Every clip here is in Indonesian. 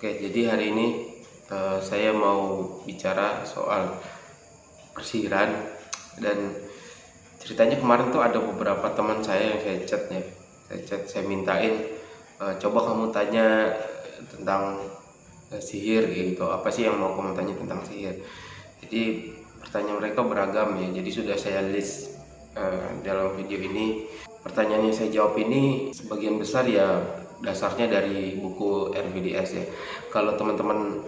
Oke, jadi hari ini uh, saya mau bicara soal persihiran dan ceritanya kemarin tuh ada beberapa teman saya yang saya chat ya, saya chat, saya mintain uh, coba kamu tanya tentang uh, sihir gitu, apa sih yang mau kamu tanya tentang sihir? Jadi pertanyaan mereka beragam ya, jadi sudah saya list uh, dalam video ini. Pertanyaan yang saya jawab ini sebagian besar ya dasarnya dari buku RVDS ya. Kalau teman-teman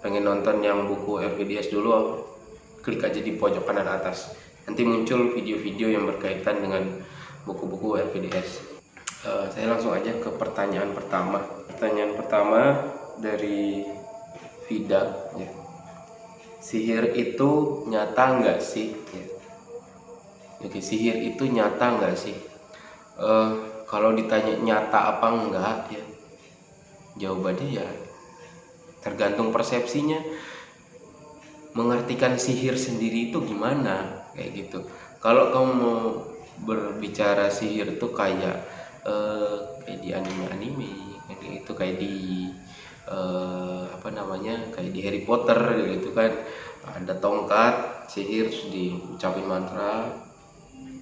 pengen nonton yang buku RVDS dulu klik aja di pojok kanan atas. Nanti muncul video-video yang berkaitan dengan buku-buku RVDS uh, eh, saya langsung aja ke pertanyaan pertama. Pertanyaan pertama dari Vida ya. sihir itu nyata nggak sih? Ya. Oke, sihir itu nyata nggak sih? Uh, kalau ditanya nyata apa enggak ya jawabannya ya tergantung persepsinya. Mengartikan sihir sendiri itu gimana kayak gitu. Kalau kamu mau berbicara sihir itu kayak uh, kayak di anime-anime kayak gitu kayak di uh, apa namanya kayak di Harry Potter gitu kan. Ada tongkat sihir terus diucapin mantra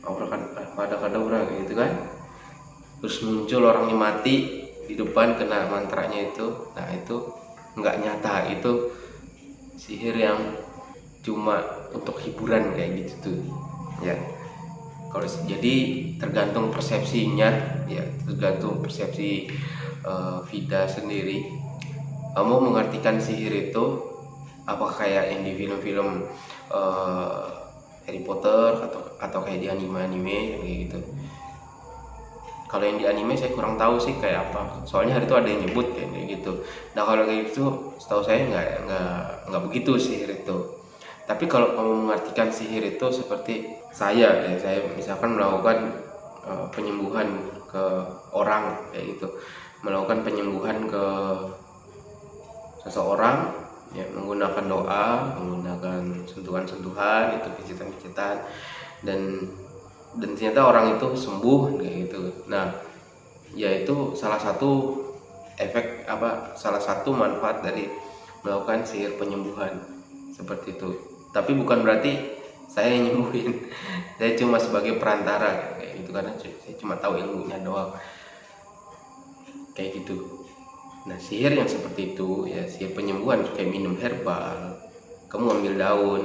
aura kan ada kadang gitu kan terus muncul orangnya mati di depan kena mantranya itu. Nah itu nggak nyata. Itu sihir yang cuma untuk hiburan kayak gitu tuh. Ya. Kalau jadi tergantung persepsinya. Ya tergantung persepsi uh, Vida sendiri. Kamu mengartikan sihir itu apa kayak yang di film-film uh, Harry Potter atau atau kayak di anime-anime kayak gitu kalau yang di anime saya kurang tahu sih kayak apa. Soalnya hari itu ada yang nyebut kayak gitu. Nah kalau kayak gitu setahu saya nggak nggak nggak begitu sihir itu. Tapi kalau kamu mengartikan sihir itu seperti saya ya saya misalkan melakukan uh, penyembuhan ke orang kayak gitu. Melakukan penyembuhan ke seseorang ya menggunakan doa menggunakan sentuhan-sentuhan itu pijitan-pijitan dan dan ternyata orang itu sembuh gitu. Nah ya itu salah satu efek apa salah satu manfaat dari melakukan sihir penyembuhan seperti itu. Tapi bukan berarti saya nyembuhin. Saya cuma sebagai perantara kayak gitu. Karena saya cuma tahu ilmunya doang. Kayak gitu. Nah sihir yang seperti itu ya sihir penyembuhan kayak minum herbal kamu ambil daun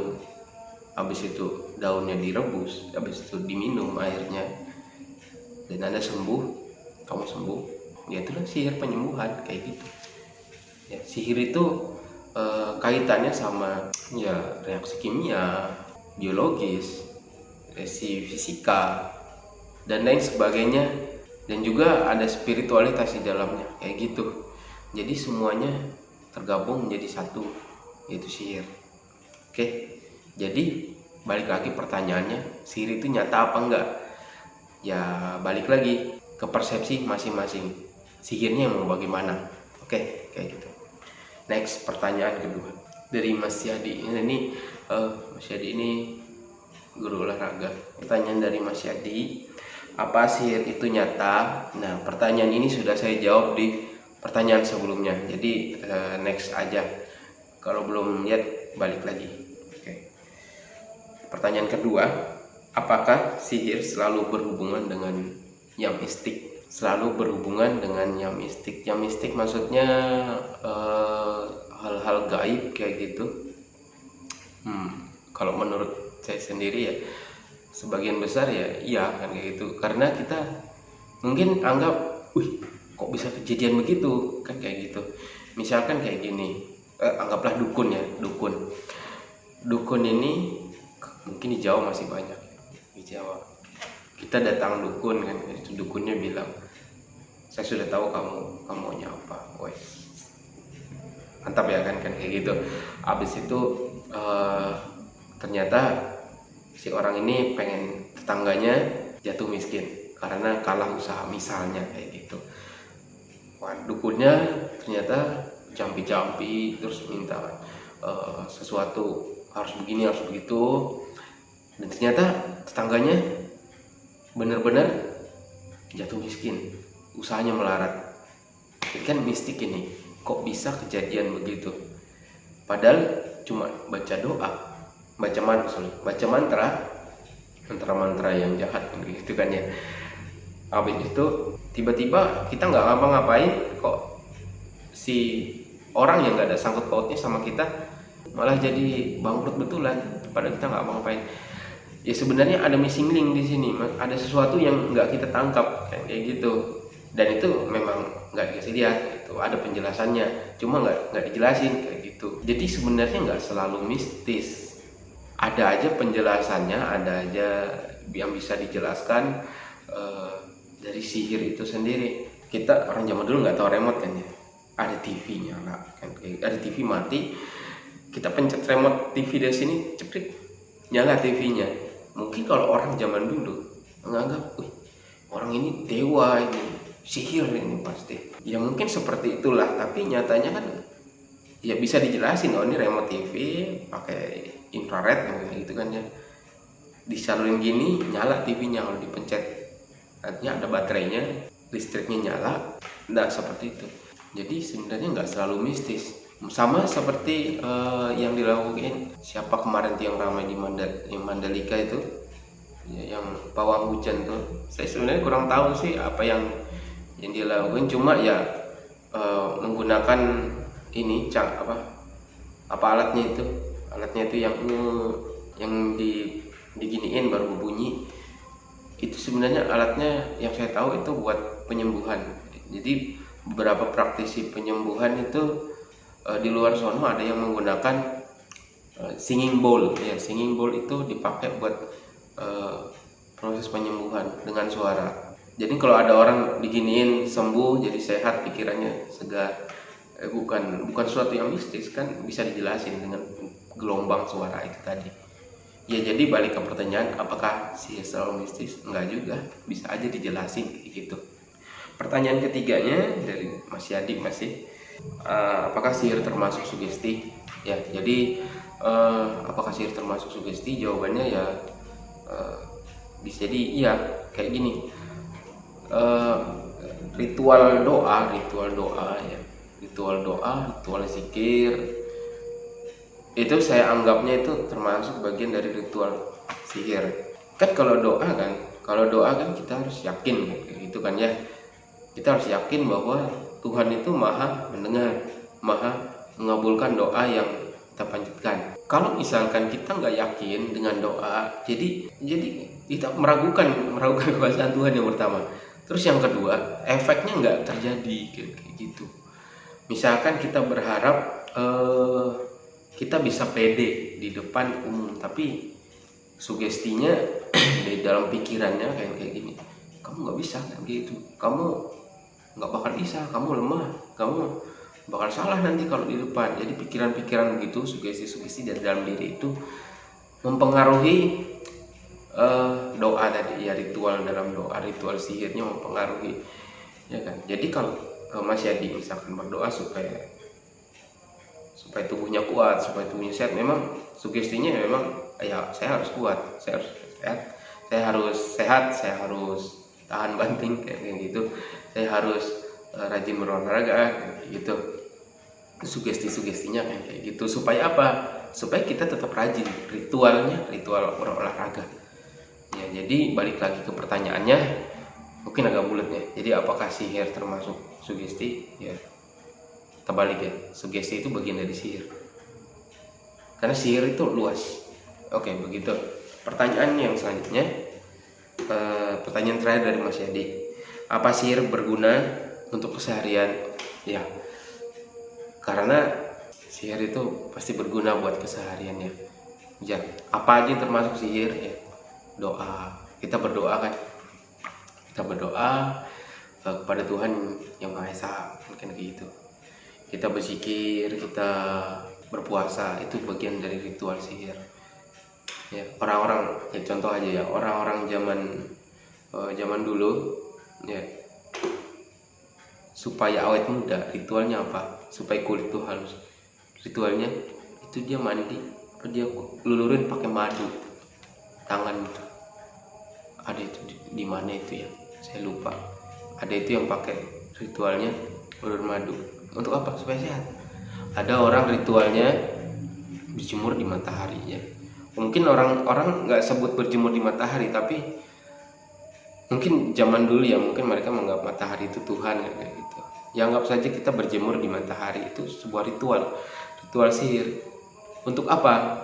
habis itu daunnya direbus habis itu diminum airnya. Dan anda sembuh kamu sembuh. Ya itulah sihir penyembuhan kayak gitu. Ya sihir itu e, kaitannya sama ya reaksi kimia biologis reaksi fisika dan lain sebagainya. Dan juga ada spiritualitas di dalamnya kayak gitu. Jadi semuanya tergabung menjadi satu yaitu sihir. Oke? Jadi balik lagi pertanyaannya sihir itu nyata apa enggak? Ya balik lagi ke persepsi masing-masing. Sihirnya mau bagaimana? Oke kayak gitu. Next pertanyaan kedua. Dari Mas Yadi. Ini uh, Mas Yadi ini guru olahraga. Pertanyaan dari Mas Yadi apa sihir itu nyata? Nah pertanyaan ini sudah saya jawab di pertanyaan sebelumnya. Jadi uh, next aja. Kalau belum lihat balik lagi Pertanyaan kedua, apakah sihir selalu berhubungan dengan yang mistik? Selalu berhubungan dengan yang mistik. Yang mistik maksudnya eh, hal-hal uh, gaib kayak gitu. Hmm, kalau menurut saya sendiri ya, sebagian besar ya iya kan kayak gitu. Karena kita mungkin anggap, wih kok bisa kejadian begitu kan kayak gitu. Misalkan kayak gini, eh, anggaplah dukun ya, dukun. Dukun ini mungkin di Jawa masih banyak di Jawa. Kita datang dukun kan itu dukunnya bilang saya sudah tahu kamu kamu maunya apa. Wes. Mantap ya kan kan? Kayak gitu. Abis itu uh, ternyata si orang ini pengen tetangganya jatuh miskin karena kalah usaha misalnya kayak gitu. Wah, dukunnya ternyata jampi-jampi terus minta uh, sesuatu harus begini harus begitu dan ternyata tetangganya benar-benar jatuh miskin. Usahanya melarat. Ini kan mistik ini kok bisa kejadian begitu? Padahal cuma baca doa baca mantra baca mantra mantra-mantra yang jahat gitu kan ya. Habis itu tiba-tiba kita nggak ngapa-ngapain kok si orang yang nggak ada sangkut pautnya sama kita malah jadi bangkrut betulan. Padahal kita nggak ngapa-ngapain ya sebenarnya ada missing link di sini. Ada sesuatu yang nggak kita tangkap kayak gitu. Dan itu memang nggak dikasih lihat itu ada penjelasannya cuma nggak nggak dijelasin kayak gitu. Jadi sebenarnya nggak selalu mistis. Ada aja penjelasannya ada aja yang bisa dijelaskan uh, dari sihir itu sendiri. Kita orang zaman dulu nggak tahu remote kan ya. Ada TV nyala kan ada TV mati kita pencet remote TV dari sini cepet nyala TV-nya mungkin kalau orang zaman dulu menganggap orang ini dewa ini sihir ini pasti. Ya mungkin seperti itulah tapi nyatanya kan ya bisa dijelasin oh ini remote TV pakai infrared gitu kan ya. Disalurin gini nyala TV-nya kalau dipencet artinya ada baterainya listriknya nyala enggak seperti itu. Jadi sebenarnya nggak selalu mistis sama seperti uh, yang dilakukan siapa kemarin yang ramai di Mandal yang Mandalika itu? Ya, yang pawang hujan tuh. Saya sebenarnya kurang tahu sih apa yang yang dia lakukan cuma ya uh, menggunakan ini cak apa apa alatnya itu. Alatnya itu yang yang di diginiin baru berbunyi itu sebenarnya alatnya yang saya tahu itu buat penyembuhan. Jadi beberapa praktisi penyembuhan itu uh, di luar sono ada yang menggunakan uh, singing bowl. Ya singing bowl itu dipakai buat uh, proses penyembuhan dengan suara. Jadi kalau ada orang diginiin sembuh jadi sehat pikirannya segar eh, bukan bukan suatu yang mistis kan bisa dijelasin dengan gelombang suara itu tadi. Ya jadi balik ke pertanyaan apakah sihir selalu mistis? Enggak juga bisa aja dijelasin gitu. Pertanyaan ketiganya dari Mas Yadi masih uh, apakah sihir termasuk sugesti? Ya jadi uh, apakah sihir termasuk sugesti? Jawabannya ya uh, bisa jadi iya kayak gini. Uh, ritual doa ritual doa ya. Ritual doa ritual zikir. Itu saya anggapnya itu termasuk bagian dari ritual sihir. Kan kalau doa kan kalau doa kan kita harus yakin gitu kan ya. Kita harus yakin bahwa Tuhan itu maha mendengar maha mengabulkan doa yang kita panjatkan. Kalau misalkan kita nggak yakin dengan doa jadi jadi kita meragukan meragukan kekuasaan Tuhan yang pertama. Terus yang kedua efeknya nggak terjadi kayak gitu. Misalkan kita berharap uh, kita bisa pede di depan umum tapi sugestinya di dalam pikirannya kayak kayak gini kamu nggak bisa kan gitu. Kamu nggak bakal bisa kamu lemah kamu bakal salah nanti kalau di depan. Jadi pikiran-pikiran begitu sugesti-sugesti dari dalam diri itu mempengaruhi uh, doa tadi ya ritual dalam doa ritual sihirnya mempengaruhi ya kan? Jadi kalau uh, Mas Yadi misalkan berdoa supaya supaya tubuhnya kuat supaya tubuhnya sehat memang sugestinya memang ya saya harus kuat saya harus sehat saya harus sehat saya harus tahan banting kayak gitu saya harus uh, rajin berolahraga gitu. Sugesti-sugestinya kayak gitu. Supaya apa? Supaya kita tetap rajin. Ritualnya ritual berolahraga. Ya jadi balik lagi ke pertanyaannya mungkin agak bulat ya. Jadi apakah sihir termasuk sugesti? Ya terbalik ya. Sugesti itu bagian dari sihir. Karena sihir itu luas. Oke begitu. Pertanyaan yang selanjutnya eh, pertanyaan terakhir dari Mas Yadi apa sihir berguna untuk keseharian? Ya karena sihir itu pasti berguna buat kesehariannya ya. Apa aja termasuk sihir ya? Doa kita berdoa kan? Kita berdoa uh, kepada Tuhan yang Maha Esa mungkin gitu. Kita berzikir kita berpuasa itu bagian dari ritual sihir ya orang-orang ya contoh aja ya orang-orang zaman uh, zaman dulu ya. Supaya awet muda ritualnya apa? Supaya kulit tuh halus. Ritualnya itu dia mandi. Dia lulurin pakai madu. Tangan itu. Ada itu di, di mana itu ya? Saya lupa. Ada itu yang pakai ritualnya ulur madu. Untuk apa? Supaya sehat. Ada orang ritualnya berjemur di matahari ya. Mungkin orang-orang nggak sebut berjemur di matahari tapi mungkin zaman dulu ya mungkin mereka menganggap matahari itu Tuhan ya, kayak gitu. Ya anggap saja kita berjemur di matahari itu sebuah ritual. Ritual sihir. Untuk apa?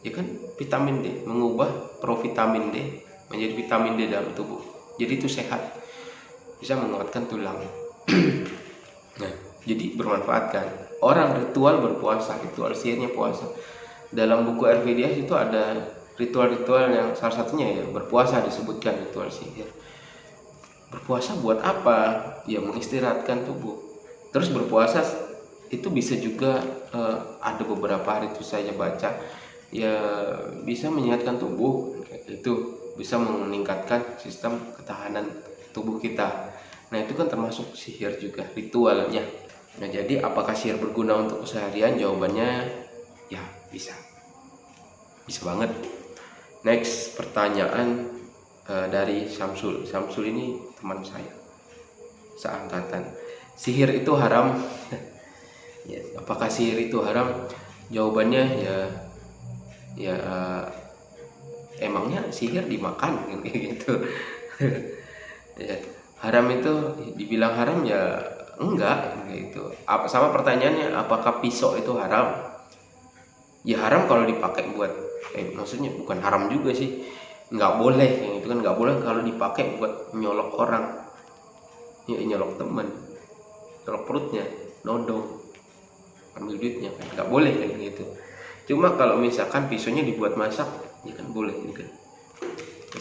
Ya kan vitamin D. Mengubah provitamin D menjadi vitamin D dalam tubuh. Jadi itu sehat. Bisa menguatkan tulang. Nah jadi bermanfaat kan? Orang ritual berpuasa ritual sihirnya puasa. Dalam buku RVDS itu ada ritual-ritual yang salah satunya ya berpuasa disebutkan ritual sihir berpuasa buat apa? Ya mengistirahatkan tubuh. Terus berpuasa itu bisa juga uh, ada beberapa hari itu saya baca ya bisa menyehatkan tubuh itu bisa meningkatkan sistem ketahanan tubuh kita. Nah itu kan termasuk sihir juga ritualnya. Nah jadi apakah sihir berguna untuk keseharian? Jawabannya ya bisa. Bisa banget. Next pertanyaan uh, dari Samsul Samsul ini teman saya. Seangkatan. Sihir itu haram. Apakah sihir itu haram? Jawabannya ya ya uh, emangnya sihir dimakan? Gitu. Ya, haram itu dibilang haram ya enggak gitu. Apa sama pertanyaannya apakah pisau itu haram? Ya haram kalau dipakai buat eh maksudnya bukan haram juga sih nggak boleh yang itu kan nggak boleh kalau dipakai buat nyolok orang. Ya nyolok teman nyolok perutnya nodong ambil duitnya. Nggak boleh kan gitu cuma kalau misalkan pisaunya dibuat masak ya kan boleh ini kan.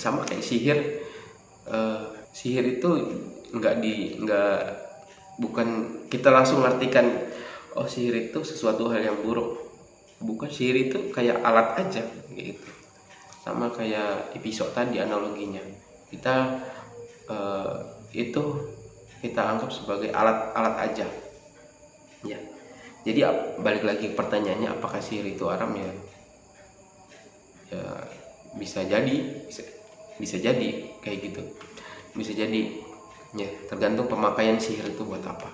Sama kayak sihir. Uh, sihir itu nggak di nggak bukan kita langsung ngartikan oh sihir itu sesuatu hal yang buruk. Bukan sihir itu kayak alat aja gitu sama kayak episode tadi analoginya. Kita uh, itu kita anggap sebagai alat-alat aja. Ya. Jadi balik lagi pertanyaannya apakah sihir itu haram ya ya bisa jadi bisa, bisa jadi kayak gitu. Bisa jadi ya tergantung pemakaian sihir itu buat apa.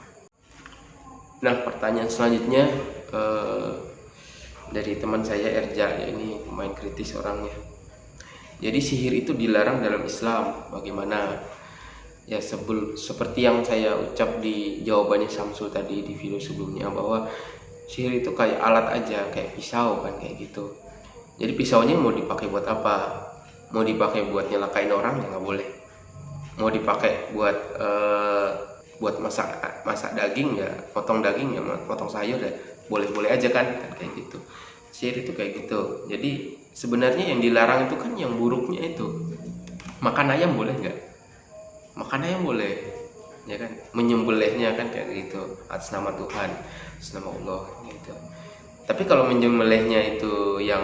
Nah pertanyaan selanjutnya eh, dari teman saya Erja. Ya ini pemain kritis orangnya jadi sihir itu dilarang dalam Islam. Bagaimana? Ya sebel seperti yang saya ucap di jawabannya Samsul tadi di video sebelumnya bahwa sihir itu kayak alat aja kayak pisau kan kayak gitu. Jadi pisaunya mau dipakai buat apa? Mau dipakai buat nyelakain orang ya nggak boleh. Mau dipakai buat uh, buat masak masak daging ya potong daging ya potong sayur ya boleh-boleh aja kan kan kayak gitu. Sihir itu kayak gitu. Jadi sebenarnya yang dilarang itu kan yang buruknya itu. Makan ayam boleh nggak? Makan ayam boleh ya kan? Menyembelihnya kan kayak gitu atas nama Tuhan atas nama Allah gitu. Tapi kalau menyembelihnya itu yang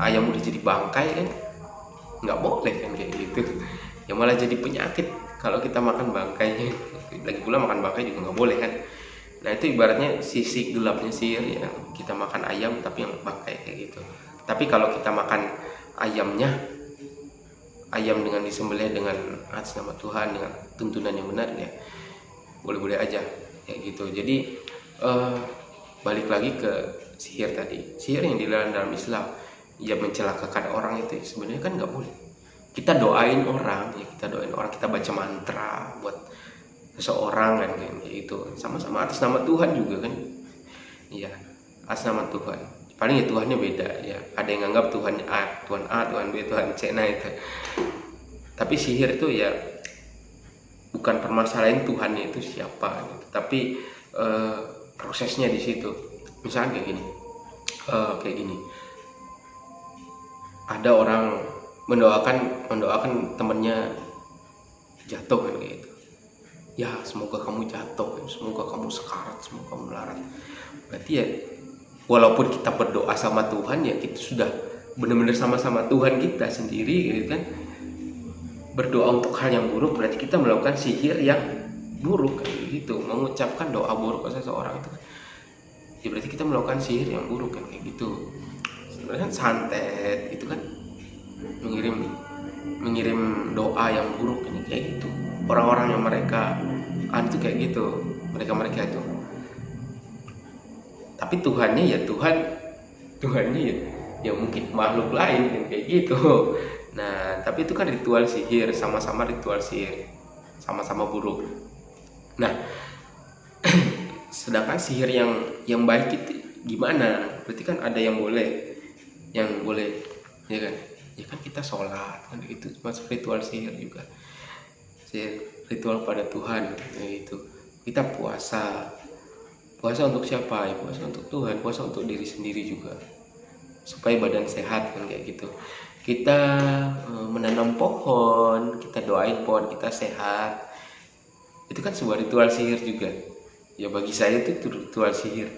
ayam udah jadi bangkai kan nggak boleh kan kayak gitu. Ya malah jadi penyakit kalau kita makan bangkainya. Lagi pula makan bangkai juga nggak boleh kan. Nah itu ibaratnya sisi gelapnya sihir ya. Kita makan ayam tapi yang bangkai kayak gitu tapi kalau kita makan ayamnya ayam dengan disembelih dengan atas nama Tuhan dengan tuntunan yang benar ya boleh-boleh aja kayak gitu. Jadi uh, balik lagi ke sihir tadi. Sihir yang dilarang dalam Islam ya mencelakakan orang itu sebenarnya kan nggak boleh. Kita doain orang ya kita doain orang kita baca mantra buat seseorang kan gitu. Sama-sama atas nama Tuhan juga kan. Iya atas nama Tuhan paling ya Tuhannya beda ya. Ada yang anggap Tuhan A Tuhan A Tuhan B Tuhan C nah itu. Tapi sihir itu ya bukan permasalahan Tuhannya itu siapa gitu. tapi uh, prosesnya di situ. Misalnya kayak gini uh, kayak gini. Ada orang mendoakan mendoakan temennya jatuh kan kayak gitu. Ya semoga kamu jatuh semoga kamu sekarat semoga kamu melarat. Berarti ya walaupun kita berdoa sama Tuhan ya kita sudah benar-benar sama-sama Tuhan kita sendiri gitu kan. Berdoa untuk hal yang buruk berarti kita melakukan sihir yang buruk kan gitu. Mengucapkan doa buruk ke seseorang itu kan. Ya berarti kita melakukan sihir yang buruk kan kayak gitu. Sebenarnya santet itu kan. Mengirim mengirim doa yang buruk kayak gitu. Orang-orang yang mereka ah itu kayak gitu. Mereka mereka itu tapi Tuhannya ya Tuhan. Tuhannya ya ya mungkin makhluk lain kan kayak gitu. Nah tapi itu kan ritual sihir sama-sama ritual sihir sama-sama buruk nah sedangkan sihir yang yang baik itu gimana? Berarti kan ada yang boleh yang boleh ya kan? Ya kan kita sholat kan itu masuk ritual sihir juga. Sihir ritual pada Tuhan yaitu kita puasa puasa untuk siapa? Ya puasa untuk Tuhan puasa untuk diri sendiri juga. Supaya badan sehat kan kayak gitu. Kita e, menanam pohon kita doain pohon kita sehat. Itu kan sebuah ritual sihir juga. Ya bagi saya itu ritual sihir.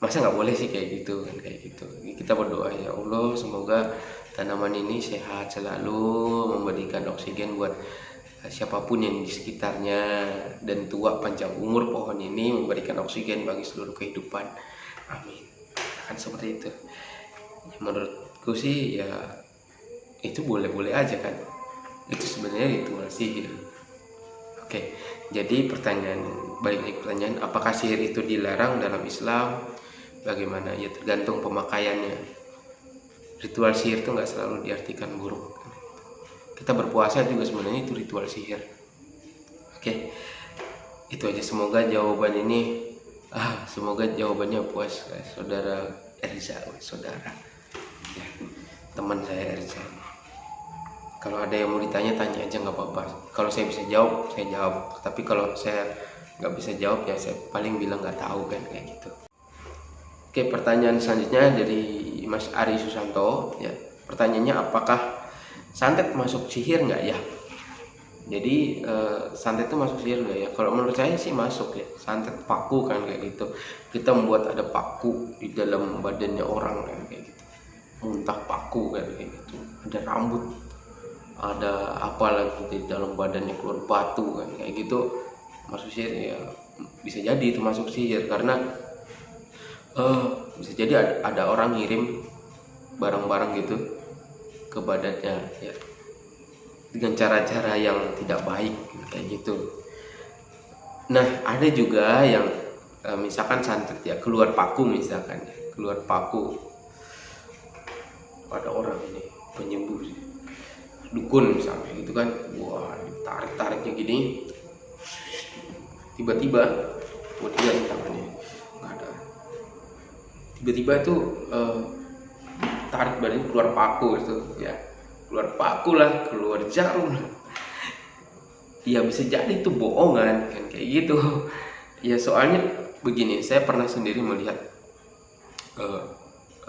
Masa nggak boleh sih kayak gitu kan kayak gitu. Kita berdoa ya Allah semoga tanaman ini sehat selalu memberikan oksigen buat siapa pun yang di sekitarnya dan tua panjang umur pohon ini memberikan oksigen bagi seluruh kehidupan. Amin. Kan seperti itu. Menurutku sih ya itu boleh-boleh aja kan. Itu sebenarnya ritual sihir oke jadi pertanyaan balik lagi pertanyaan apakah sihir itu dilarang dalam Islam? Bagaimana? Ya tergantung pemakaiannya. Ritual sihir itu nggak selalu diartikan buruk kita berpuasa juga sebenarnya itu ritual sihir. Oke itu aja. Semoga jawaban ini ah semoga jawabannya puas saudara Erza saudara. Ya, teman saya Erza. Kalau ada yang mau ditanya tanya aja nggak apa-apa. Kalau saya bisa jawab saya jawab. Tapi kalau saya nggak bisa jawab ya saya paling bilang nggak tahu kan kayak gitu. Oke pertanyaan selanjutnya dari Mas Ari Susanto. Ya pertanyaannya apakah santet masuk sihir nggak ya? Jadi uh, santet itu masuk sihir nggak ya? Kalau menurut saya sih masuk ya. Santet paku kan kayak gitu. Kita membuat ada paku di dalam badannya orang kan kayak gitu. Muntah paku kan kayak gitu. Ada rambut ada apa lagi di dalam badannya keluar batu kan kayak gitu. Masuk sihir ya bisa jadi itu masuk sihir. Karena uh, bisa jadi ada, ada orang ngirim barang-barang gitu ke badannya ya. Dengan cara-cara yang tidak baik kayak gitu. Nah ada juga yang e, misalkan santet ya keluar paku misalkan ya. Keluar paku. Pada orang ini penyembuh. Dukun misalnya gitu kan. Wah tarik tariknya gini. Tiba-tiba kemudian tangannya nggak ada. Tiba-tiba tuh e, tarik badannya keluar paku itu ya keluar paku lah keluar jarum ya bisa jadi itu bohongan kan kayak gitu. Ya soalnya begini saya pernah sendiri melihat uh,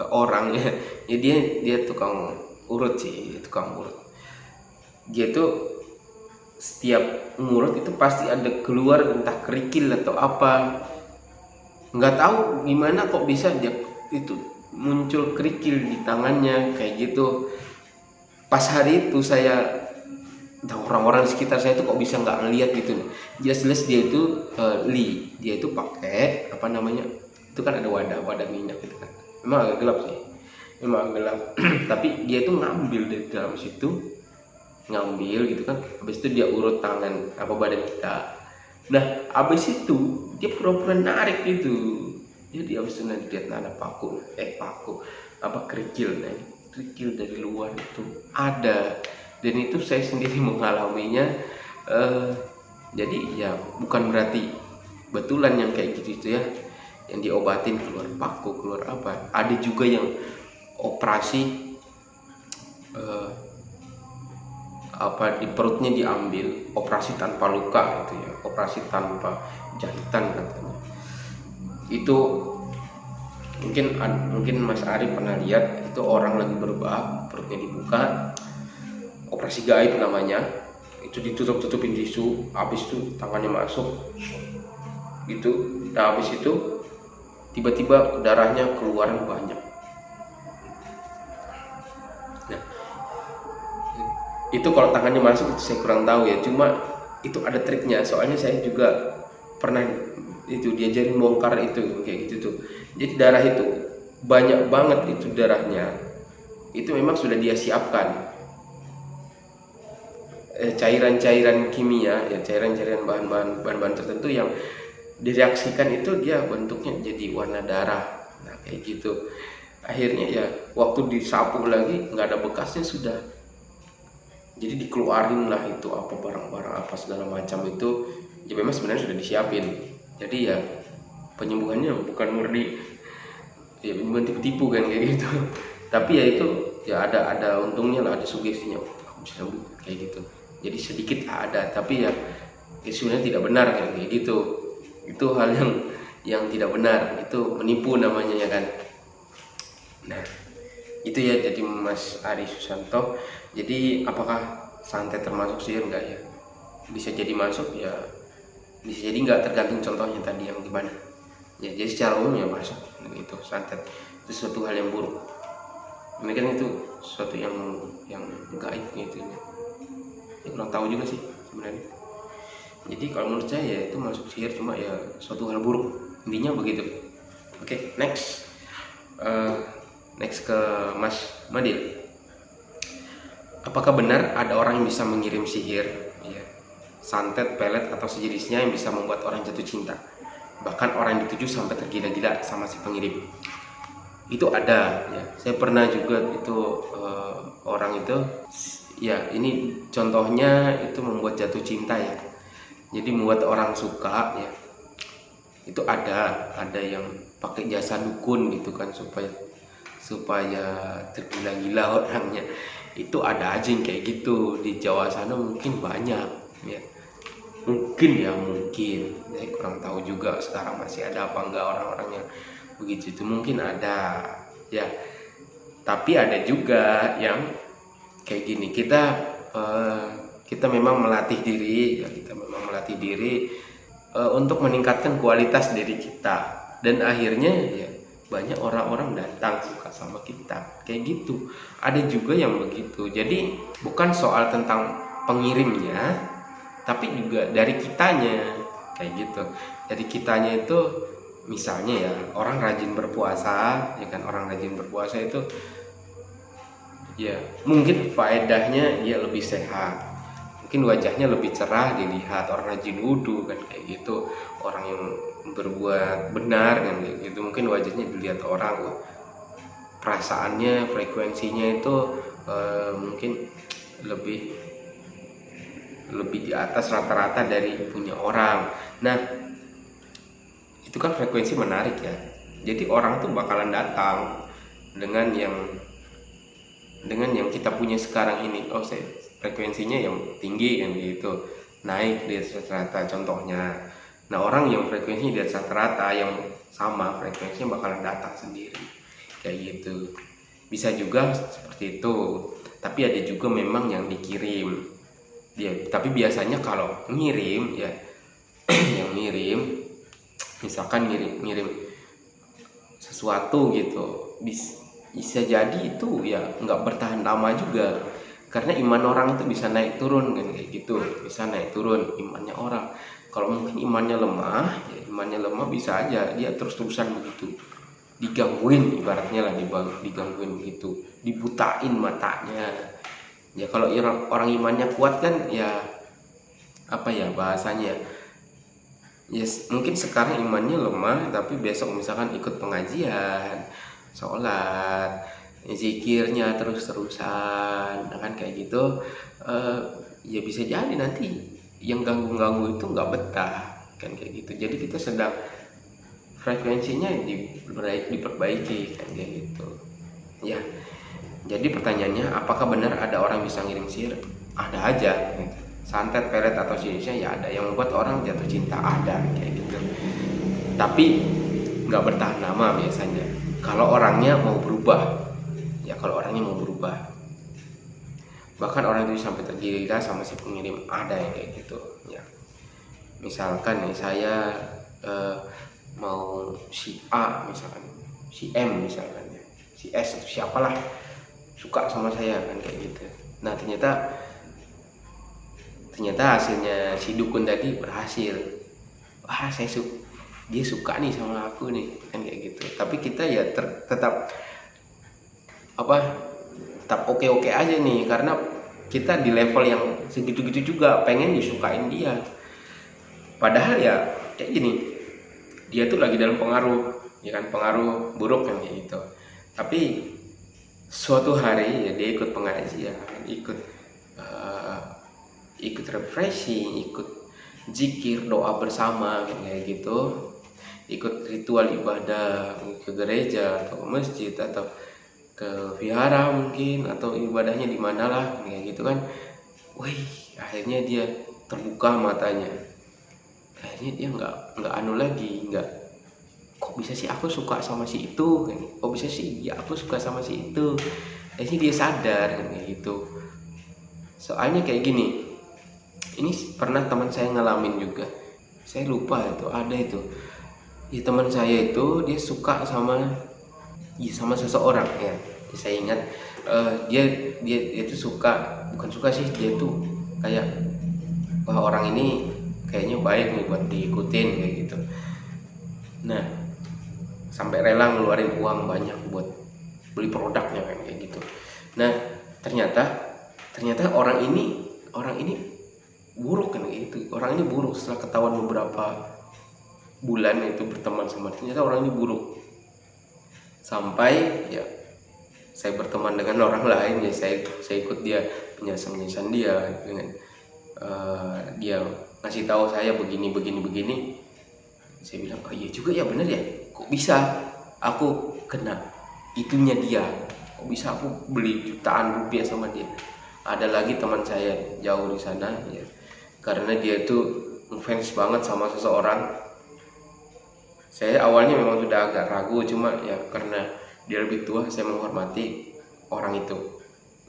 orang ya, ya dia dia tukang urut sih tukang urut. Dia tuh setiap ngurut itu pasti ada keluar entah kerikil atau apa. Nggak tahu gimana kok bisa dia itu muncul kerikil di tangannya kayak gitu. Pas hari itu saya orang-orang sekitar saya itu kok bisa nggak ngeliat gitu. Jelas-jelas dia itu uh, li dia itu pakai apa namanya itu kan ada wadah wadah minyak gitu kan. Memang agak gelap sih. Memang agak gelap. Tapi dia itu ngambil dari dalam situ ngambil gitu kan. Habis itu dia urut tangan apa badan kita. Nah habis itu dia pura-pura narik gitu jadi habis itu nanti dia ada paku. Eh paku. Apa kerikil nih. Kerikil dari luar itu. Ada. Dan itu saya sendiri mengalaminya uh, jadi ya bukan berarti betulan yang kayak gitu itu ya yang diobatin keluar paku keluar apa. Ada juga yang operasi uh, apa di perutnya diambil operasi tanpa luka gitu ya. Operasi tanpa jahitan katanya itu mungkin mungkin Mas Ari pernah lihat itu orang lagi berbah perutnya dibuka operasi gaib namanya itu ditutup tutupin tisu habis itu tangannya masuk gitu. Nah habis itu tiba-tiba darahnya keluar banyak. Nah itu kalau tangannya masuk itu saya kurang tahu ya. Cuma itu ada triknya soalnya saya juga pernah itu diajarin bongkar itu kayak gitu tuh. Jadi darah itu banyak banget itu darahnya. Itu memang sudah dia siapkan. Eh, cairan-cairan kimia ya cairan-cairan bahan-bahan bahan-bahan tertentu yang direaksikan itu dia bentuknya jadi warna darah. Nah kayak gitu. Akhirnya ya waktu disapu lagi nggak ada bekasnya sudah. Jadi dikeluarin lah itu apa barang-barang apa segala macam itu. Ya memang sebenarnya sudah disiapin jadi ya penyembuhannya bukan murni. Ya penyembuhan tipu-tipu kan kayak gitu. Tapi ya itu ya ada ada untungnya lah ada sugestinya. Bisa sembuh kayak gitu. Jadi sedikit ada tapi ya, ya sebenarnya tidak benar kayak gitu. Itu hal yang yang tidak benar. Itu menipu namanya ya kan. Nah itu ya jadi Mas Ari Susanto. Jadi apakah santet termasuk sihir enggak ya? Bisa jadi masuk ya bisa jadi enggak tergantung contohnya tadi yang gimana. Ya jadi secara umum ya masuk itu santet. Itu suatu hal yang buruk. Kan itu suatu yang yang gaib gitu ya. Kurang tahu juga sih sebenarnya. Jadi kalau menurut saya ya itu masuk sihir cuma ya suatu hal buruk. Intinya begitu. Oke okay, next. Uh, next ke Mas Madil apakah benar ada orang yang bisa mengirim sihir? ya, santet, pelet atau sejenisnya yang bisa membuat orang jatuh cinta. Bahkan orang yang dituju sampai tergila-gila sama si pengirim itu ada ya. Saya pernah juga itu uh, orang itu ya ini contohnya itu membuat jatuh cinta ya. Jadi membuat orang suka ya. Itu ada ada yang pakai jasa dukun gitu kan supaya supaya tergila-gila orangnya. Itu ada aja yang kayak gitu. Di Jawa sana mungkin banyak ya mungkin ya mungkin. Saya kurang tahu juga sekarang masih ada apa enggak orang-orang yang begitu. Itu mungkin ada ya. Tapi ada juga yang kayak gini. Kita uh, kita memang melatih diri ya kita memang melatih diri e, untuk meningkatkan kualitas diri kita. Dan akhirnya ya banyak orang-orang datang suka sama kita. Kayak gitu. Ada juga yang begitu. Jadi bukan soal tentang pengirimnya tapi juga dari kitanya kayak gitu. Jadi kitanya itu misalnya ya orang rajin berpuasa ya kan orang rajin berpuasa itu ya mungkin faedahnya dia lebih sehat. Mungkin wajahnya lebih cerah dilihat orang rajin wudhu kan kayak gitu. Orang yang berbuat benar kan kayak gitu. Mungkin wajahnya dilihat orang perasaannya frekuensinya itu uh, mungkin lebih lebih di atas rata-rata dari punya orang. Nah itu kan frekuensi menarik ya. Jadi orang tuh bakalan datang dengan yang dengan yang kita punya sekarang ini. Oh saya frekuensinya yang tinggi yang gitu. Naik di atas rata contohnya. Nah orang yang frekuensinya di atas rata yang sama frekuensinya bakalan datang sendiri. Kayak gitu. Bisa juga seperti itu. Tapi ada juga memang yang dikirim dia tapi biasanya kalau ngirim ya yang ngirim misalkan ngirim ngirim sesuatu gitu bisa bisa jadi itu ya nggak bertahan lama juga. Karena iman orang itu bisa naik turun kan kayak gitu. Bisa naik turun imannya orang. Kalau mungkin imannya lemah ya imannya lemah bisa aja. Dia terus terusan begitu digangguin ibaratnya lah digangguin begitu. Dibutain matanya ya kalau orang, imannya kuat kan ya apa ya bahasanya? Yes mungkin sekarang imannya lemah tapi besok misalkan ikut pengajian sholat zikirnya terus-terusan kan kayak gitu uh, ya bisa jadi nanti yang ganggu-ganggu itu nggak betah kan kayak gitu. Jadi kita sedang frekuensinya diperbaiki, diperbaiki kan kayak gitu. Ya jadi pertanyaannya apakah benar ada orang bisa ngirim sihir? Ada aja. Santet pelet atau jenisnya ya ada. Yang membuat orang jatuh cinta ada. Kayak gitu. Tapi nggak bertahan lama biasanya. Kalau orangnya mau berubah. Ya kalau orangnya mau berubah. Bahkan orang itu sampai tergila sama si pengirim. Ada yang kayak gitu ya. Misalkan nih saya eh, mau si A misalkan. Si M misalkan ya. Si S siapalah suka sama saya kan kayak gitu. Nah ternyata ternyata hasilnya si dukun tadi berhasil. Wah saya suka dia suka nih sama aku nih kan kayak gitu. Tapi kita ya ter, tetap apa tetap oke-oke aja nih karena kita di level yang segitu-gitu juga pengen disukain dia. Padahal ya kayak gini dia tuh lagi dalam pengaruh ya kan pengaruh buruk kan kayak gitu. Tapi suatu hari ya dia ikut pengajian ikut uh, ikut refreshing ikut zikir doa bersama kayak gitu. Ikut ritual ibadah ke gereja atau ke masjid atau ke vihara mungkin atau ibadahnya di mana lah kayak gitu kan. Wih akhirnya dia terbuka matanya. Akhirnya dia nggak nggak anu lagi nggak kok bisa sih aku suka sama si itu? Kok bisa sih? Ya aku suka sama si itu. Akhirnya dia sadar gitu. Soalnya kayak gini ini pernah teman saya ngalamin juga. Saya lupa itu ada itu. Ya teman saya itu dia suka sama ya sama seseorang ya. Saya ingat uh, dia dia dia itu suka bukan suka sih dia tuh kayak wah orang ini kayaknya baik nih buat diikutin kayak gitu. Nah sampai rela ngeluarin uang banyak buat beli produknya kayak gitu. Nah ternyata ternyata orang ini orang ini buruk kan itu orang ini buruk. Setelah ketahuan beberapa bulan itu berteman sama ternyata orang ini buruk. Sampai ya saya berteman dengan orang lain ya saya saya ikut dia penjelasan penjelasan dia dengan uh, dia ngasih tahu saya begini begini begini. Saya bilang oh iya juga ya bener ya kok bisa aku kena itunya dia? Kok bisa aku beli jutaan rupiah sama dia? Ada lagi teman saya jauh di sana ya. Karena dia tuh fans banget sama seseorang. Saya awalnya memang sudah agak ragu cuma ya karena dia lebih tua saya menghormati orang itu.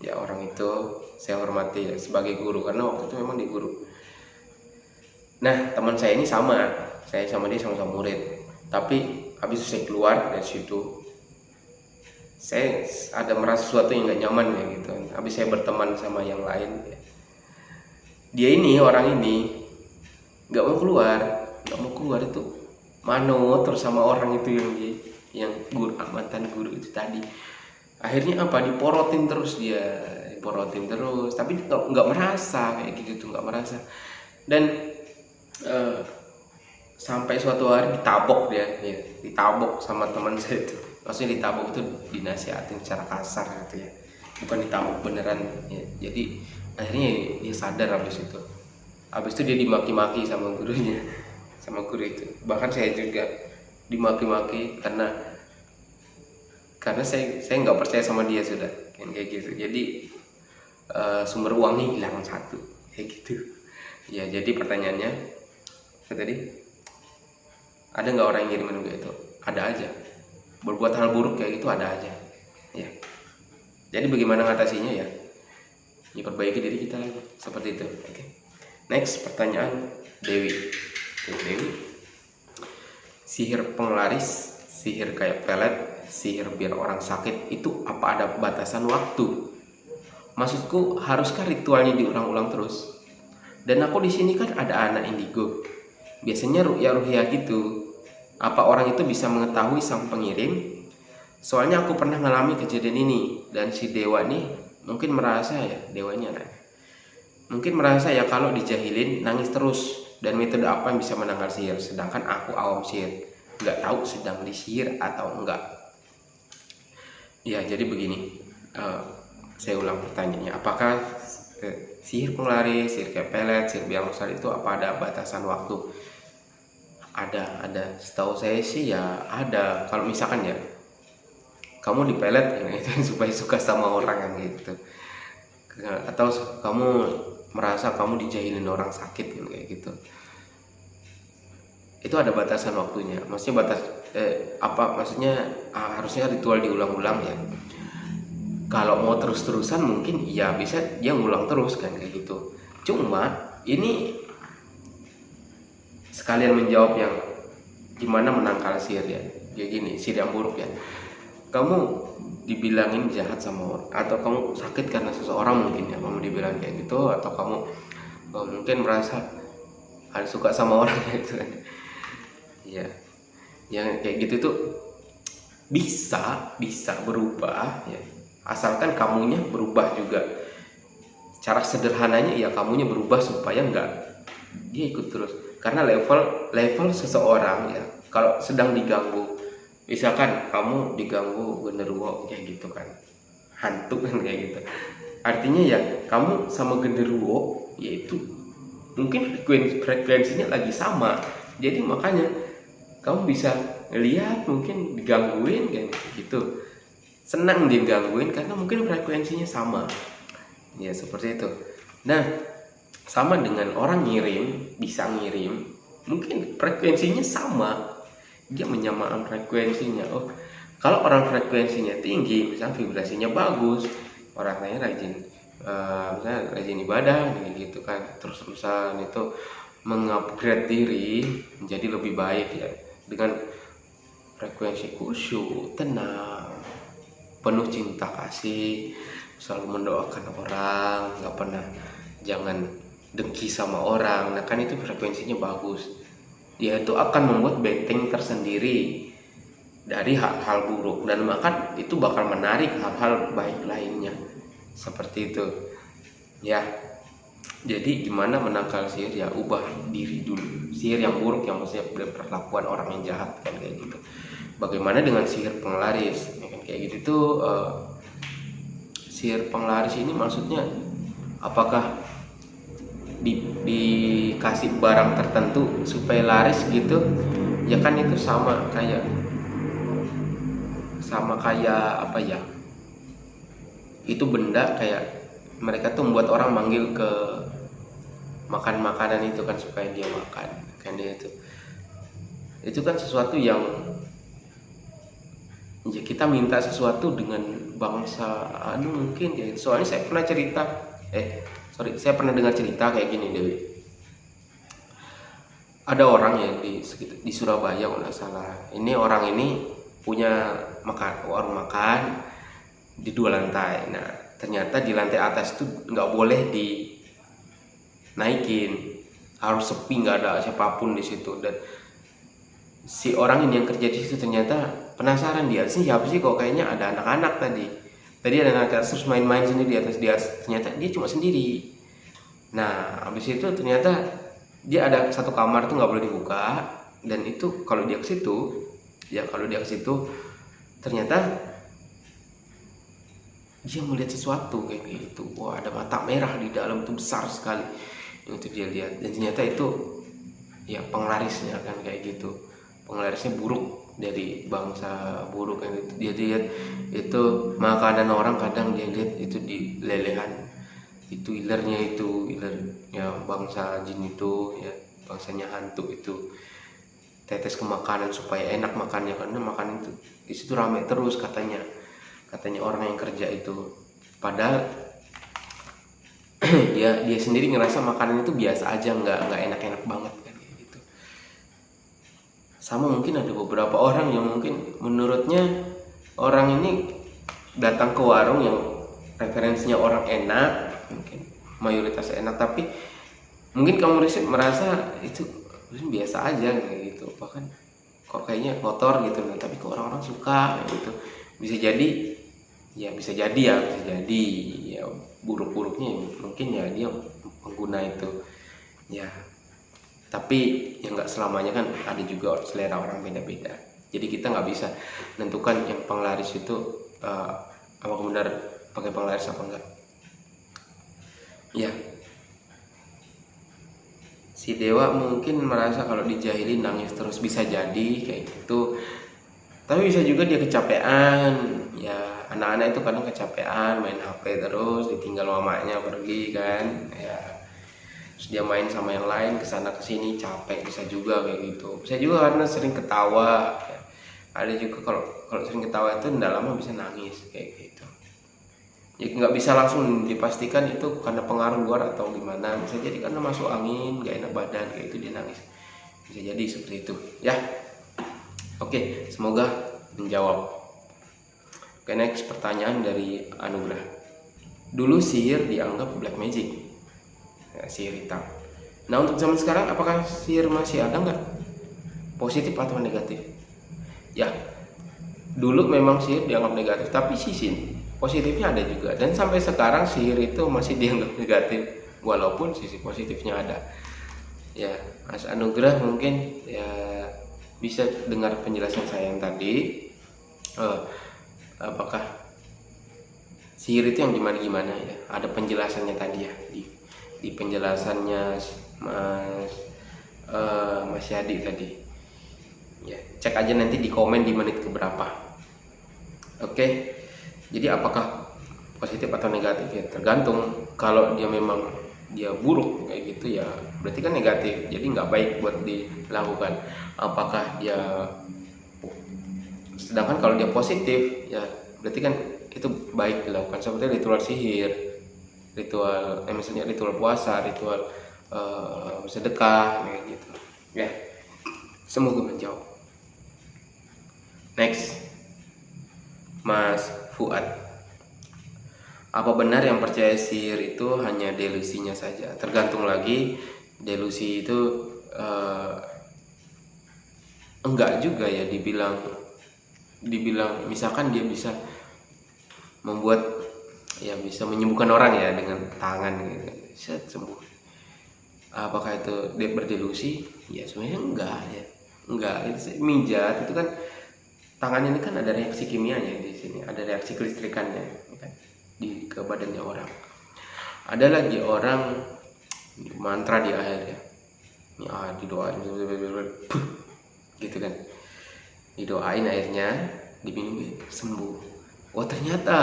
Ya orang itu saya hormati ya, sebagai guru karena waktu itu memang di guru. Nah teman saya ini sama. Saya sama dia sama-sama murid tapi habis saya keluar dari situ saya ada merasa sesuatu yang gak nyaman ya gitu. Habis saya berteman sama yang lain dia ini orang ini nggak mau keluar nggak mau keluar itu mano terus sama orang itu yang dia yang guru mantan guru itu tadi. Akhirnya apa? Diporotin terus dia diporotin terus. Tapi nggak merasa kayak gitu tuh nggak merasa. Dan uh, sampai suatu hari ditabok dia. Ya ditabok sama teman saya itu. Maksudnya ditabok itu dinasihatin secara kasar gitu ya. Bukan ditabok beneran ya jadi akhirnya dia sadar habis itu. Habis itu dia dimaki-maki sama gurunya sama guru itu. Bahkan saya juga dimaki-maki karena karena saya saya nggak percaya sama dia sudah. Kayak gitu. Jadi uh, sumber uangnya hilang satu. Kayak gitu. Ya jadi pertanyaannya tadi ada nggak orang yang ngirimin gue itu? Ada aja. Berbuat hal buruk kayak gitu ada aja. Ya jadi bagaimana ngatasinya ya? Ya perbaiki diri kita lagi. Seperti itu. Oke. Okay. next pertanyaan Dewi. Dewi. Sihir penglaris sihir kayak pelet sihir biar orang sakit itu apa ada batasan waktu? Maksudku haruskah ritualnya diulang-ulang terus? Dan aku di sini kan ada anak indigo. Biasanya ruya ruhya gitu apa orang itu bisa mengetahui sang pengirim? Soalnya aku pernah mengalami kejadian ini dan si dewa nih mungkin merasa ya dewanya nah, mungkin merasa ya kalau dijahilin nangis terus. Dan metode apa yang bisa menangkal sihir? Sedangkan aku awam sihir. Nggak tahu sedang disihir atau enggak ya jadi begini. Uh, saya ulang pertanyaannya. Apakah uh, sihir penglaris sihir kayak pelet sihir biang itu apa ada batasan waktu ada ada. Setahu saya sih ya ada. Kalau misalkan ya kamu dipelet ya, itu supaya suka sama orang yang gitu. Atau kamu merasa kamu dijahilin orang sakit kan kayak gitu. Itu ada batasan waktunya. Maksudnya batas eh, apa maksudnya ah, harusnya ritual diulang-ulang ya. Kalau mau terus-terusan mungkin ya bisa dia ngulang terus kan kayak gitu. Cuma ini sekalian menjawab yang gimana menangkal sihir ya ya gini sihir yang buruk ya. Kamu dibilangin jahat sama orang atau kamu sakit karena seseorang mungkin ya kamu dibilang kayak gitu atau kamu oh, mungkin merasa harus suka sama orang. Gitu. Ya yang kayak gitu tuh bisa bisa berubah ya. Asalkan kamunya berubah juga. Cara sederhananya ya kamunya berubah supaya enggak dia ikut terus karena level level seseorang ya kalau sedang diganggu misalkan kamu diganggu genderuwo kayak gitu kan hantu kan kayak gitu. Artinya ya kamu sama genderuwo yaitu mungkin frekuensi frekuensinya lagi sama. Jadi makanya kamu bisa lihat mungkin digangguin kayak gitu. Senang digangguin karena mungkin frekuensinya sama. Ya seperti itu. Nah sama dengan orang ngirim bisa ngirim mungkin frekuensinya sama. Dia menyamakan frekuensinya. Oh kalau orang frekuensinya tinggi misalnya vibrasinya bagus orang lain rajin uh, misalnya rajin ibadah gitu kan. Terus terusan itu mengupgrade diri menjadi lebih baik ya. Dengan frekuensi khusyuk tenang penuh cinta kasih selalu mendoakan orang nggak pernah jangan dengki sama orang. Nah kan itu frekuensinya bagus. Dia itu akan membuat benteng tersendiri dari hal-hal buruk. Dan maka itu bakal menarik hal-hal baik lainnya. Seperti itu. Ya. Jadi gimana menangkal sihir? Ya ubah diri dulu. Sihir yang buruk yang maksudnya perlakuan orang yang jahat kan kayak gitu. Bagaimana dengan sihir penglaris? Ya kan kayak gitu tuh uh, sihir penglaris ini maksudnya apakah di, dikasih barang tertentu supaya laris gitu ya kan itu sama kayak sama kayak apa ya itu benda kayak mereka tuh membuat orang manggil ke makan makanan itu kan supaya dia makan kan dia itu. Itu kan sesuatu yang ya kita minta sesuatu dengan bangsa anu mungkin ya soalnya saya pernah cerita eh sorry saya pernah dengar cerita kayak gini Dewi. Ada orang ya di di Surabaya kalau nggak salah. Ini orang ini punya makan warung makan di dua lantai. Nah ternyata di lantai atas itu nggak boleh dinaikin. Harus sepi nggak ada siapa pun di situ. Dan si orang ini yang kerja di situ ternyata penasaran dia sih siapa sih kok kayaknya ada anak-anak tadi tadi ada anak terus main-main sini di atas dia ternyata dia cuma sendiri. Nah habis itu ternyata dia ada satu kamar tuh nggak boleh dibuka. Dan itu kalau dia ke situ ya kalau dia ke situ ternyata dia melihat sesuatu kayak gitu. Wah ada mata merah di dalam tuh besar sekali. Itu dia lihat. Dan ternyata itu ya penglarisnya kan kayak gitu. Penglarisnya buruk dari bangsa buruk kan itu. Dia lihat itu makanan orang kadang dia lihat itu di lelehan. Itu ilernya itu iler ya bangsa jin itu ya bangsanya hantu itu. Tetes ke makanan supaya enak makannya karena makanan itu di situ rame terus katanya. Katanya orang yang kerja itu. Padahal dia dia sendiri ngerasa makanan itu biasa aja nggak nggak enak-enak banget sama mungkin ada beberapa orang yang mungkin menurutnya orang ini datang ke warung yang referensinya orang enak mungkin mayoritas enak tapi mungkin kamu riset merasa itu biasa aja kayak gitu. Bahkan kok kayaknya kotor gitu tapi kok orang-orang suka gitu. Bisa jadi ya bisa jadi ya bisa jadi. Ya buruk-buruknya mungkin ya dia pengguna itu. Ya tapi yang nggak selamanya kan ada juga selera orang beda-beda. Jadi kita nggak bisa menentukan yang penglaris itu uh, apa benar pakai penglaris apa enggak ya. Si dewa mungkin merasa kalau dijahili nangis terus bisa jadi kayak gitu. Tapi bisa juga dia kecapean. Ya anak-anak itu kadang kecapean main HP terus ditinggal mamanya pergi kan. Ya terus dia main sama yang lain ke sana ke sini capek bisa juga kayak gitu. Bisa juga karena sering ketawa ada juga kalau kalau sering ketawa itu tidak lama bisa nangis kayak gitu. Ya nggak bisa langsung dipastikan itu karena pengaruh luar atau gimana. Bisa jadi karena masuk angin gak enak badan kayak itu dia nangis. Bisa jadi seperti itu. Ya. Oke semoga menjawab. Oke next pertanyaan dari Anugrah. Dulu sihir dianggap black magic ya, sihir hitam nah untuk zaman sekarang apakah sihir masih ada nggak? Positif atau negatif? Ya dulu memang sihir dianggap negatif tapi sisi positifnya ada juga. Dan sampai sekarang sihir itu masih dianggap negatif walaupun sisi positifnya ada. Ya Mas Anugerah mungkin ya bisa dengar penjelasan saya yang tadi. Uh, apakah sihir itu yang gimana gimana ya? Ada penjelasannya tadi ya di di penjelasannya mas uh, mas Yadi tadi. Ya cek aja nanti di komen di menit keberapa. Oke? Jadi apakah positif atau negatif? Ya tergantung. Kalau dia memang dia buruk kayak gitu ya berarti kan negatif. Jadi nggak baik buat dilakukan. Apakah dia sedangkan kalau dia positif ya berarti kan itu baik dilakukan. Seperti ritual sihir ritual eh, misalnya ritual puasa ritual uh, sedekah kayak gitu. Ya semoga menjawab. Next Mas Fuad. Apa benar yang percaya sihir itu hanya delusinya saja? Tergantung lagi delusi itu uh, enggak juga ya dibilang dibilang misalkan dia bisa membuat ya bisa menyembuhkan orang ya dengan tangan gitu. Set sembuh. Apakah itu dia berdelusi? Ya sebenarnya enggak ya. Enggak. Itu mijat itu kan tangan ini kan ada reaksi kimianya di sini ada reaksi kelistrikannya ya kan di ke badannya orang. Ada lagi orang mantra di akhir ya. Ini ah didoain gitu kan. Didoain airnya diminum sembuh. Wah ternyata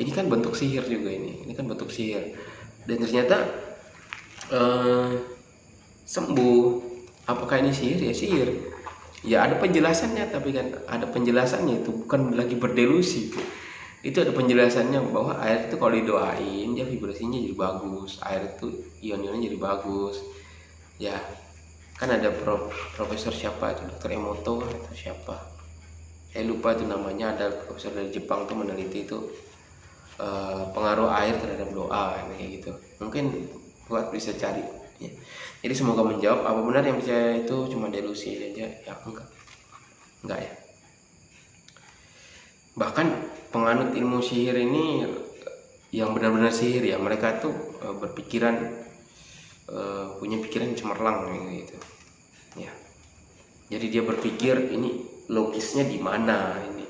ini kan bentuk sihir juga ini. Ini kan bentuk sihir. Dan ternyata uh, sembuh. Apakah ini sihir? Ya sihir. Ya ada penjelasannya tapi kan ada penjelasannya itu bukan lagi berdelusi. Itu ada penjelasannya bahwa air itu kalau didoain dia vibrasinya jadi bagus. Air itu ion-ionnya jadi bagus. Ya kan ada prof, profesor siapa itu? Dokter Emoto atau siapa? Saya lupa itu namanya. Ada profesor dari Jepang tuh meneliti itu uh, pengaruh air terhadap doa kayak gitu. Mungkin buat bisa cari ya. jadi semoga menjawab apa benar yang percaya itu cuma delusi aja? Ya enggak. Enggak ya. Bahkan penganut ilmu sihir ini yang benar-benar sihir ya mereka tuh uh, berpikiran uh, punya pikiran cemerlang gitu. Ya. Jadi dia berpikir ini logisnya di mana? Ini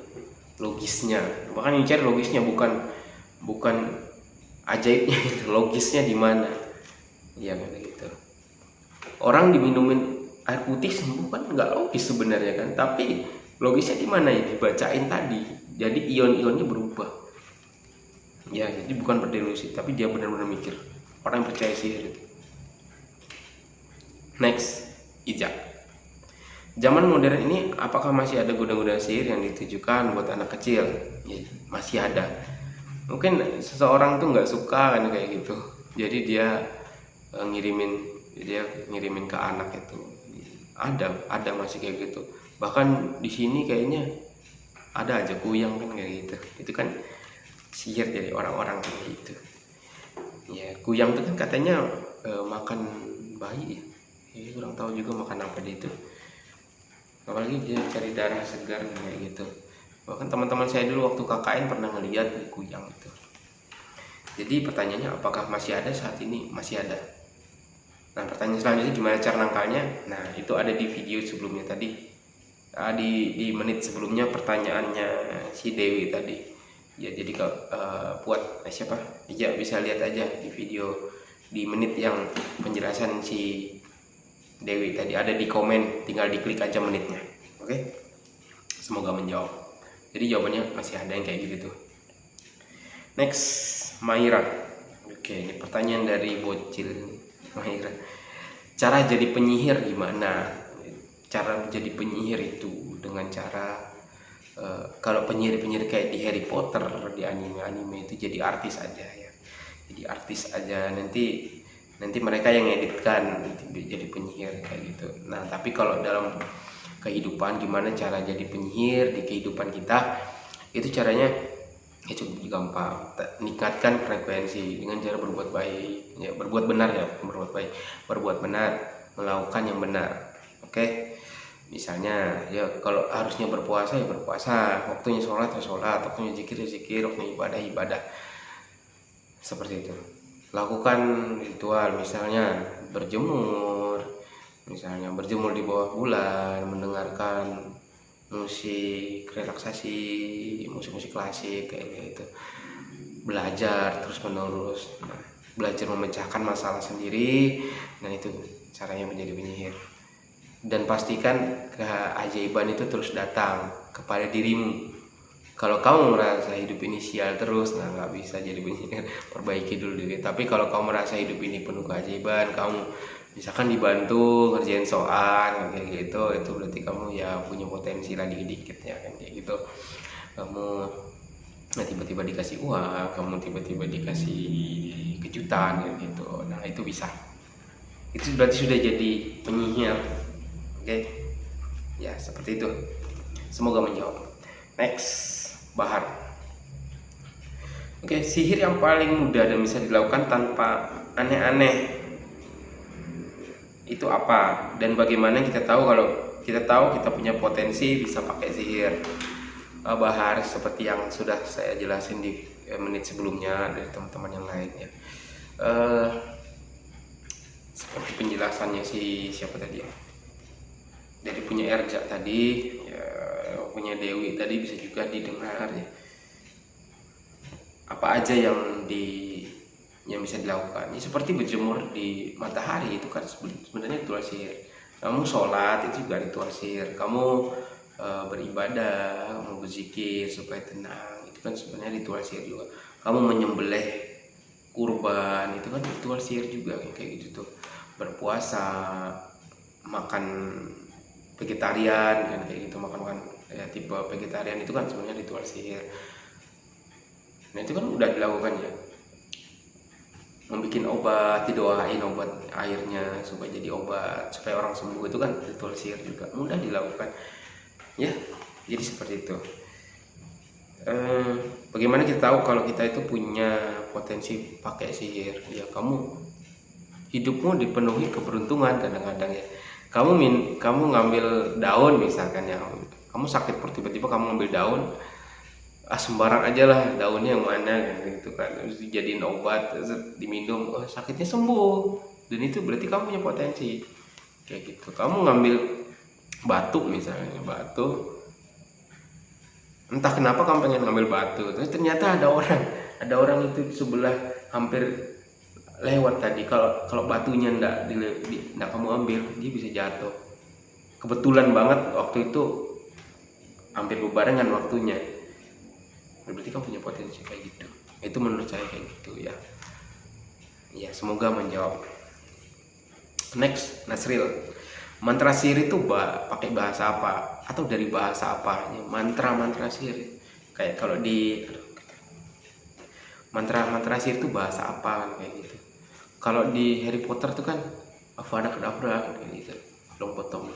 logisnya. Bahkan ini cari logisnya bukan bukan ajaibnya logisnya di mana? Ya gitu. Orang diminumin air putih sembuh kan nggak logis sebenarnya kan tapi logisnya di mana ya? Dibacain tadi. Jadi ion-ionnya berubah. Ya jadi bukan berdelusi tapi dia benar-benar mikir. Orang yang percaya sihir itu next ijak. Zaman modern ini apakah masih ada gudang-gudang sihir yang ditujukan buat anak kecil? Ya, masih ada mungkin seseorang tuh nggak suka kan kayak gitu. Jadi dia uh, ngirimin dia ngirimin ke anak itu. Ada ada masih kayak gitu. Bahkan di sini kayaknya ada aja kuyang kan kayak gitu. Itu kan sihir dari orang-orang kayak gitu. Ya kuyang itu kan katanya e, makan bayi ya. Ya kurang tahu juga makan apa dia itu. Apalagi dia cari darah segar kayak gitu. Bahkan teman-teman saya dulu waktu KKN pernah ngeliat kuyang jadi pertanyaannya apakah masih ada saat ini? Masih ada. Nah pertanyaan selanjutnya gimana cara nangkalnya? Nah itu ada di video sebelumnya tadi. Uh, di di menit sebelumnya pertanyaannya si Dewi tadi. Ya jadi kalau uh, buat eh, siapa? Ya bisa lihat aja di video di menit yang penjelasan si Dewi tadi. Ada di komen tinggal diklik aja menitnya. Oke? Okay? semoga menjawab. Jadi jawabannya masih ada yang kayak gitu tuh. Next Maira. Oke ini pertanyaan dari bocil Maira. Cara jadi penyihir gimana? Cara menjadi penyihir itu dengan cara uh, kalau penyihir-penyihir kayak di Harry Potter di anime-anime itu jadi artis aja ya. Jadi artis aja. Nanti nanti mereka yang editkan jadi penyihir kayak gitu. Nah tapi kalau dalam kehidupan gimana cara jadi penyihir di kehidupan kita? Itu caranya ya cukup gampang. Meningkatkan frekuensi dengan cara berbuat baik. Ya berbuat benar ya berbuat baik. Berbuat benar melakukan yang benar. Oke? Misalnya ya kalau harusnya berpuasa ya berpuasa. Waktunya sholat ya sholat. Waktunya zikir ya zikir. Waktunya ibadah ya ibadah. Seperti itu. Lakukan ritual. Misalnya berjemur. Misalnya berjemur di bawah bulan mendengarkan musik relaksasi musik-musik klasik kayak gitu. Belajar terus menerus nah, belajar memecahkan masalah sendiri dan itu caranya menjadi penyihir. Dan pastikan keajaiban itu terus datang kepada dirimu kalau kamu merasa hidup ini sial terus nah nggak bisa jadi penyihir perbaiki dulu diri. Tapi kalau kamu merasa hidup ini penuh keajaiban kamu misalkan dibantu ngerjain soal kayak gitu itu berarti kamu ya punya potensi lagi dikit ya kan kayak gitu. Kamu nah tiba-tiba dikasih uang kamu tiba-tiba dikasih kejutan kayak gitu. Nah itu bisa. Itu berarti sudah jadi penyihir. Oke? Okay? ya seperti itu. Semoga menjawab. Next bahar. Oke sihir yang paling mudah dan bisa dilakukan tanpa aneh-aneh itu apa? Dan bagaimana kita tahu kalau kita tahu kita punya potensi bisa pakai sihir? Uh, bahar seperti yang sudah saya jelasin di uh, menit sebelumnya dari teman-teman yang lain ya. Uh, seperti penjelasannya si siapa tadi ya? Dari punya Erja tadi ya, punya Dewi. Tadi bisa juga didengar ya. Apa aja yang di yang bisa dilakukan. Ya, seperti berjemur di matahari itu kan sebenarnya ritual sihir. Kamu sholat itu juga ritual sihir. Kamu e, beribadah kamu berzikir supaya tenang. Itu kan sebenarnya ritual sihir juga. Kamu menyembelih kurban itu kan ritual sihir juga kayak gitu tuh. Berpuasa makan vegetarian kan kayak gitu makan makan ya tipe vegetarian itu kan sebenarnya ritual sihir. Nah itu kan udah dilakukan ya? Membuat obat didoain obat airnya supaya jadi obat supaya orang sembuh itu kan ritual sihir juga. Mudah dilakukan. Ya jadi seperti itu. Eh, bagaimana kita tahu kalau kita itu punya potensi pakai sihir? Ya kamu hidupmu dipenuhi keberuntungan kadang-kadang ya. Kamu min kamu ngambil daun misalkan ya kamu sakit tiba-tiba kamu ngambil daun ah sembarang aja lah daunnya yang mana gitu kan. Terus dijadiin obat diminum. Oh, sakitnya sembuh. Dan itu berarti kamu punya potensi. Kayak gitu. Kamu ngambil batu misalnya batu. Entah kenapa kamu pengen ngambil batu terus ternyata ada orang ada orang itu sebelah hampir lewat tadi. Kalau kalau batunya ndak di, ndak kamu ambil dia bisa jatuh. Kebetulan banget waktu itu hampir berbarengan waktunya. Berarti kamu punya potensi kayak gitu. Itu menurut saya kayak gitu ya. Ya semoga menjawab. Next Nasril. Mantra sihir itu pakai bahasa apa? Atau dari bahasa apa mantra mantra sihir kayak kalau di mantra mantra sihir itu bahasa apa kayak gitu. Kalau di Harry Potter tuh kan Avada Kedavra kayak gitu. Long potong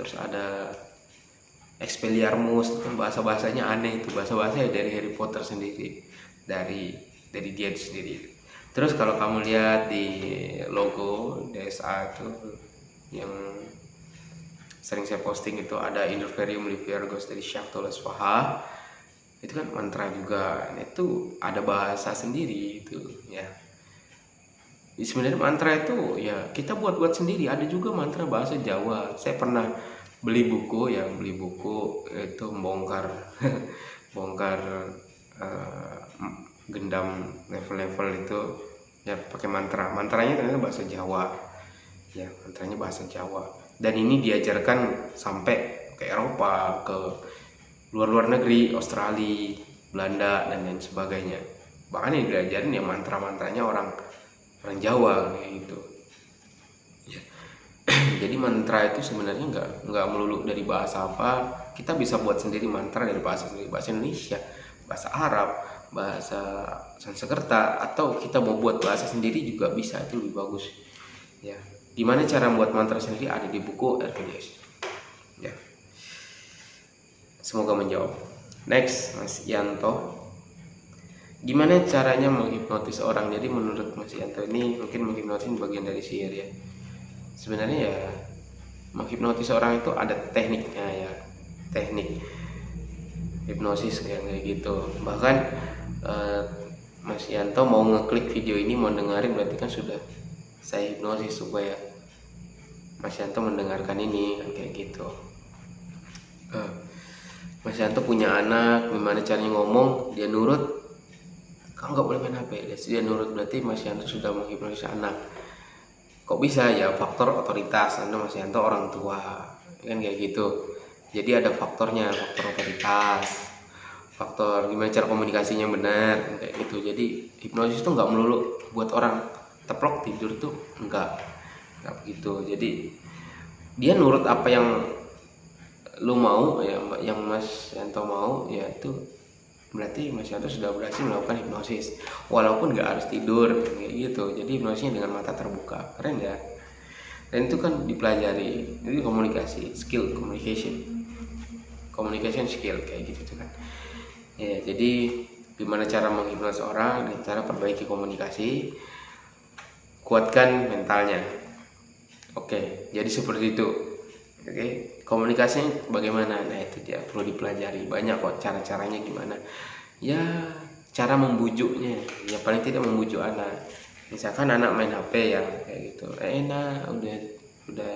terus ada Expelliarmus itu bahasa bahasanya aneh itu. Bahasa bahasanya dari Harry Potter sendiri dari dari dia sendiri. Terus kalau kamu lihat di logo DSA itu yang sering saya posting itu ada Interferium Liviargos dari Shaktolas Faha. Itu kan mantra juga. Nah, itu ada bahasa sendiri itu ya. Sebenarnya mantra itu ya kita buat-buat sendiri. Ada juga mantra bahasa Jawa. Saya pernah beli buku yang beli buku itu bongkar bongkar uh, gendam level-level itu ya pakai mantra. Mantranya ternyata bahasa Jawa. Ya mantranya bahasa Jawa. Dan ini diajarkan sampai ke Eropa ke luar-luar negeri Australia Belanda dan lain sebagainya. Bahkan yang diajarin ya mantra-mantranya orang orang Jawa gitu jadi mantra itu sebenarnya nggak nggak melulu dari bahasa apa. Kita bisa buat sendiri mantra dari bahasa sendiri. Bahasa Indonesia bahasa Arab bahasa Sanskerta atau kita mau buat bahasa sendiri juga bisa. Itu lebih bagus. Ya. Gimana cara membuat mantra sendiri? Ada di buku RPDS ya. Semoga menjawab. Next Mas Yanto. Gimana caranya menghipnotis orang? Jadi menurut Mas Yanto ini mungkin menghipnotis bagian dari sihir ya sebenarnya ya menghipnotis orang itu ada tekniknya ya teknik hipnosis kayak gitu. Bahkan eh, Mas Yanto mau ngeklik video ini mau dengerin berarti kan sudah saya hipnosis supaya Mas Yanto mendengarkan ini kan kayak gitu. Uh, Mas Yanto punya anak gimana caranya ngomong dia nurut. Kamu nggak boleh main HP dia nurut berarti Mas Yanto sudah menghipnotis anak kok bisa ya faktor otoritas? Anda Mas Yanto orang tua. Kan kayak gitu. Jadi ada faktornya faktor otoritas. Faktor gimana cara komunikasinya benar kayak gitu. Jadi hipnosis itu nggak melulu buat orang teplok tidur tuh enggak enggak begitu. Jadi dia nurut apa yang lu mau ya yang Mas Yanto mau ya itu berarti Mas Yanto sudah berhasil melakukan hipnosis. Walaupun nggak harus tidur gitu. Jadi hipnosisnya dengan mata terbuka. Keren ya? Dan itu kan dipelajari. Itu komunikasi skill communication. Communication skill kayak gitu kan. Ya jadi gimana cara menghipnotis orang dan cara perbaiki komunikasi? Kuatkan mentalnya. Oke jadi seperti itu. Oke komunikasi bagaimana? Nah itu dia. Perlu dipelajari. Banyak kok cara-caranya gimana. Ya cara membujuknya. Ya paling tidak membujuk anak. Misalkan anak main HP ya kayak gitu. Eh, enak. Udah udah.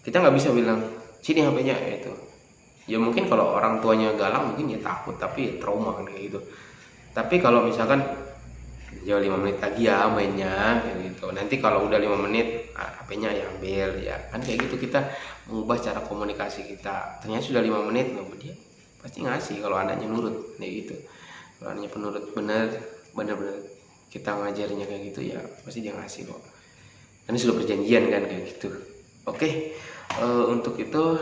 Kita nggak bisa bilang sini HP-nya itu ya mungkin kalau orang tuanya galang mungkin ya takut. Tapi ya trauma kayak gitu. Tapi kalau misalkan ya lima menit lagi ya mainnya kayak gitu. Nanti kalau udah lima menit HP-nya ya ambil ya kan kayak gitu kita mengubah cara komunikasi kita. Ternyata sudah lima menit nah dia pasti ngasih kalau anaknya nurut kayak gitu. Kalau anaknya penurut bener bener-bener kita ngajarinya kayak gitu ya pasti dia ngasih kok. Ini sudah perjanjian kan kayak gitu. Oke uh, untuk itu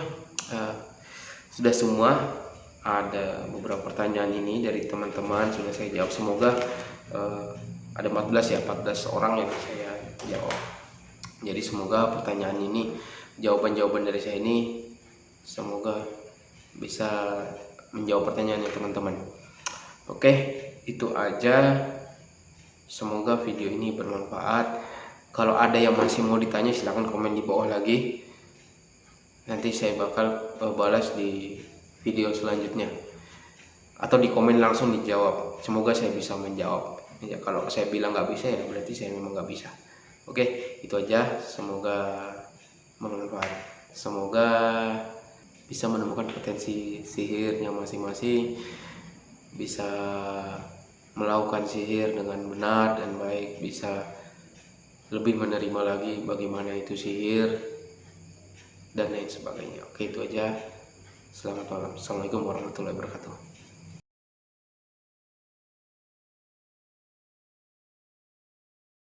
uh, sudah semua. Ada beberapa pertanyaan ini dari teman-teman sudah saya jawab. Semoga uh, ada 14 ya 14 orang yang saya jawab jadi semoga pertanyaan ini jawaban-jawaban dari saya ini semoga bisa menjawab pertanyaannya teman-teman. Oke itu aja. Semoga video ini bermanfaat. Kalau ada yang masih mau ditanya silahkan komen di bawah lagi. Nanti saya bakal uh, balas di video selanjutnya. Atau di komen langsung dijawab. Semoga saya bisa menjawab. Ya kalau saya bilang nggak bisa ya berarti saya memang nggak bisa oke itu aja. Semoga bermanfaat. Semoga bisa menemukan potensi sihirnya masing-masing bisa melakukan sihir dengan benar dan baik bisa lebih menerima lagi bagaimana itu sihir dan lain sebagainya. Oke itu aja. Selamat malam. Assalamualaikum warahmatullahi wabarakatuh